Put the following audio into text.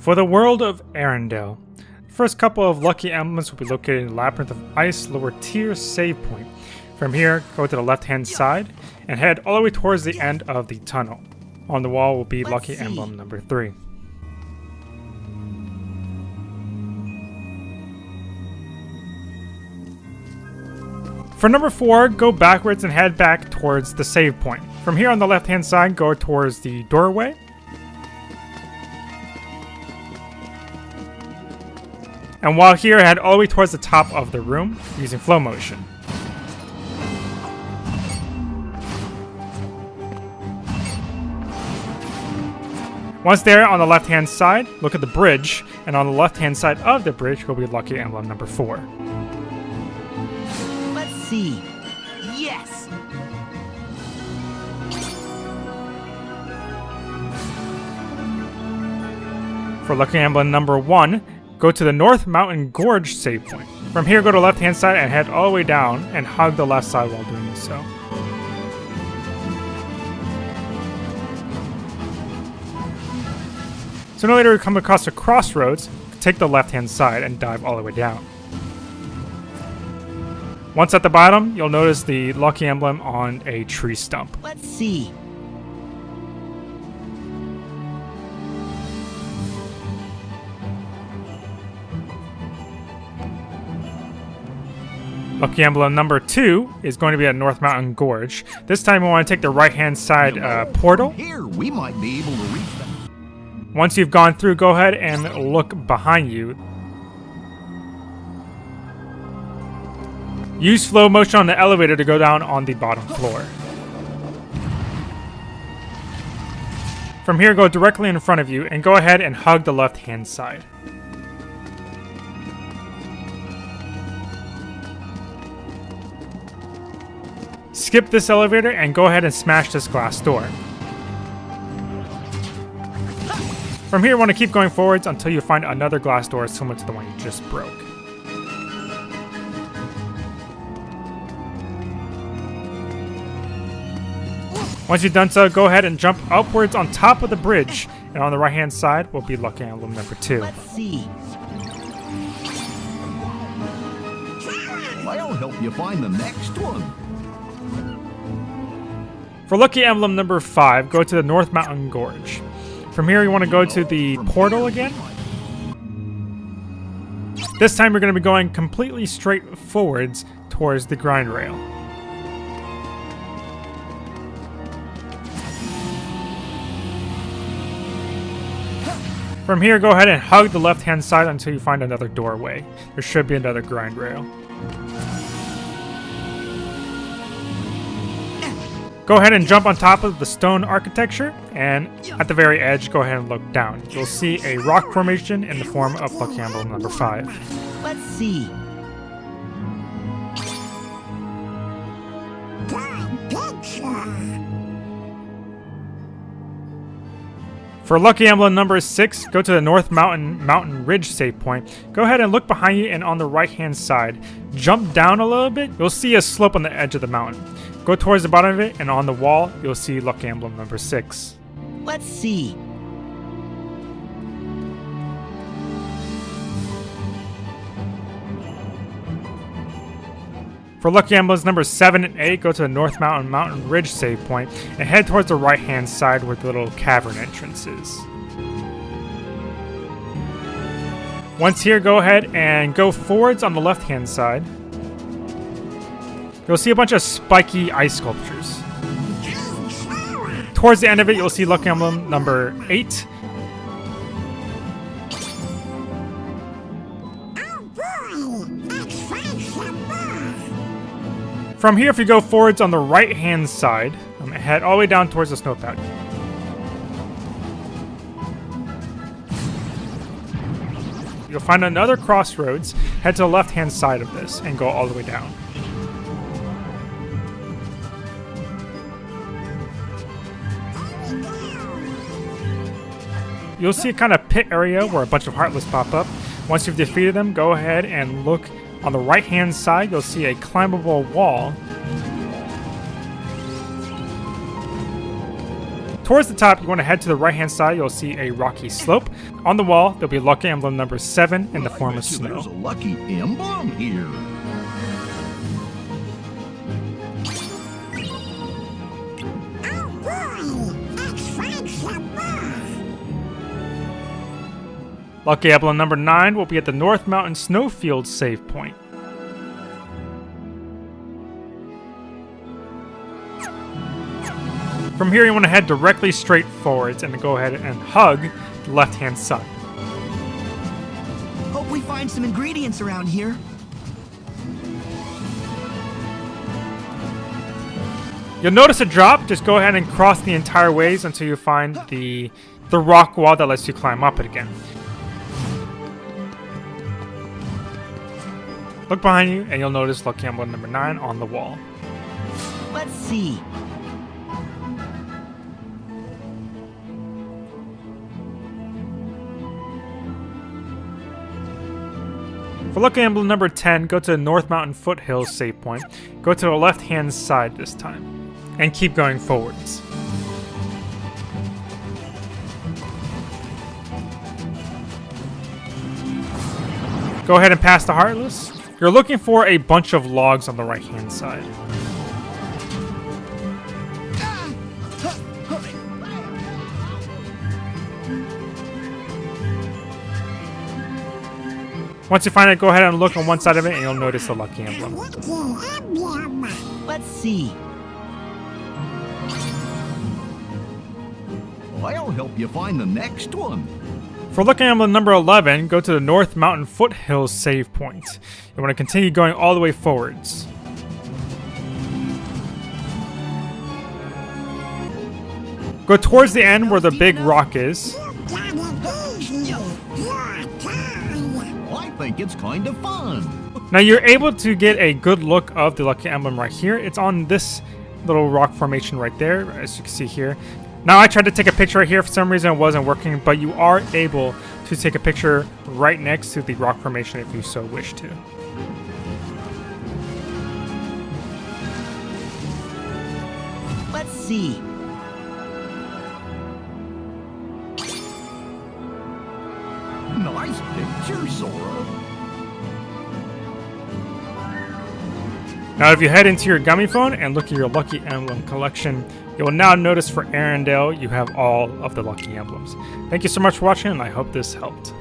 For the world of Arendelle, the first couple of lucky emblems will be located in the Labyrinth of Ice lower tier save point. From here, go to the left hand side and head all the way towards the end of the tunnel. On the wall will be Let's lucky see. emblem number 3. For number 4, go backwards and head back towards the save point. From here on the left hand side, go towards the doorway. And while here, head all the way towards the top of the room using Flowmotion. Once there on the left hand side, look at the bridge, and on the left hand side of the bridge will be lucky emblem number 4. Let's see. Yes! For lucky emblem number 1, go to the North Mountain Gorge save point. From here, go to left hand side and head all the way down and hug the left side while doing so. Sooner or later, you come across a crossroads, take the left hand side and dive all the way down. Once at the bottom, you'll notice the lucky emblem on a tree stump. Let's see. Lucky emblem number two is going to be at North Mountain Gorge. This time we want to take the right hand side uh, portal. Here, we might be able to reach them. Once you've gone through, go ahead and look behind you. Use slow motion on the elevator to go down on the bottom floor. From here, go directly in front of you and go ahead and hug the left hand side. Skip this elevator and go ahead and smash this glass door. From here, you want to keep going forwards until you find another glass door similar to the one you just broke. Once you've done so, go ahead and jump upwards on top of the bridge, and on the right hand side will be lucky emblem number 2. Let's see. I'll help you find the next one. For lucky emblem number 5, go to the North Mountain Gorge. From here, you want to go to the portal again. This time, you're going to be going completely straight forwards towards the grind rail. From here, go ahead and hug the left-hand side until you find another doorway. There should be another grind rail. Go ahead and jump on top of the stone architecture, and at the very edge, go ahead and look down. You'll see a rock formation in the form of Lucky Emblem number 5. Let's see. For Lucky Emblem number 6, go to the North Mountain Mountain Ridge save point. Go ahead and look behind you and on the right hand side. Jump down a little bit, you'll see a slope on the edge of the mountain. Go towards the bottom of it, and on the wall, you'll see Lucky Emblem number 6. Let's see. For Lucky Emblems number 7 and 8, go to the North Mountain Mountain Ridge save point and head towards the right hand side where the little cavern entrance is. Once here, go ahead and go forwards on the left hand side. You'll see a bunch of spiky ice sculptures. Towards the end of it, you'll see Lucky Emblem number 8. From here, if you go forwards on the right hand side, um, head all the way down towards the snowpack. You'll find another crossroads, head to the left hand side of this, and go all the way down. You'll see a kind of pit area where a bunch of Heartless pop up. Once you've defeated them, go ahead and look on the right hand side. You'll see a climbable wall. towards the top, you want to head to the right hand side. You'll see a rocky slope. On the wall, there'll be lucky emblem number 7 in the form of you There's a snow. lucky emblem here. Lucky emblem number 9 will be at the North Mountain Snowfield save point. From here, you want to head directly straight forwards and go ahead and hug the left hand side. Hope we find some ingredients around here. You'll notice a drop. Just go ahead and cross the entire ways until you find the the rock wall that lets you climb up it again. Look behind you, and you'll notice lucky emblem number nine on the wall. Let's see. For lucky emblem number 10, go to the North Mountain Foothills save point. Go to the left hand side this time, and keep going forwards. Go ahead and pass the Heartless. You're looking for a bunch of logs on the right hand side. Once you find it, go ahead and look on one side of it and you'll notice the lucky emblem. Let's see. I'll help you find the next one. For lucky emblem number 11, go to the North Mountain Foothills save point. You want to continue going all the way forwards. Go towards the end where the big rock is. Got it easy! Your time! I think it's kind of fun. Now you're able to get a good look of the lucky emblem right here. It's on this little rock formation right there, as you can see here. Now I tried to take a picture right here. For some reason it wasn't working, but you are able to take a picture right next to the rock formation if you so wish to. Let's see. Nice picture, Sora. Now if you head into your Gummiphone and look at your lucky emblem collection, you will now notice for Arendelle you have all of the lucky emblems. Thank you so much for watching and I hope this helped.